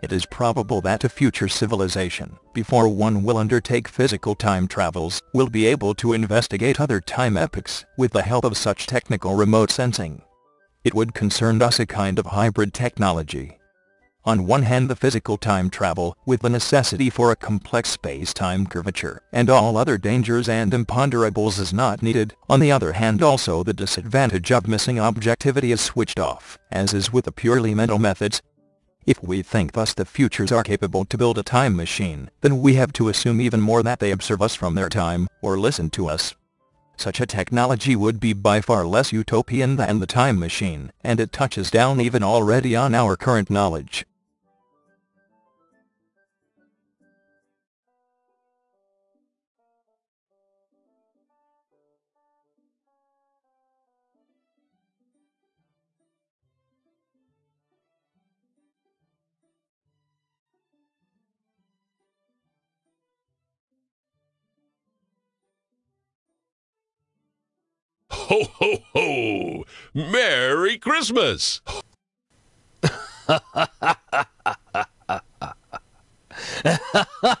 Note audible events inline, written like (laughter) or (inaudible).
It is probable that a future civilization, before one will undertake physical time travels, will be able to investigate other time epochs with the help of such technical remote sensing. It would concern us a kind of hybrid technology. On one hand the physical time travel, with the necessity for a complex space-time curvature, and all other dangers and imponderables is not needed. On the other hand also the disadvantage of missing objectivity is switched off, as is with the purely mental methods, if we think thus the futures are capable to build a time machine, then we have to assume even more that they observe us from their time, or listen to us. Such a technology would be by far less utopian than the time machine, and it touches down even already on our current knowledge. Ho, ho, ho! Merry Christmas! (laughs)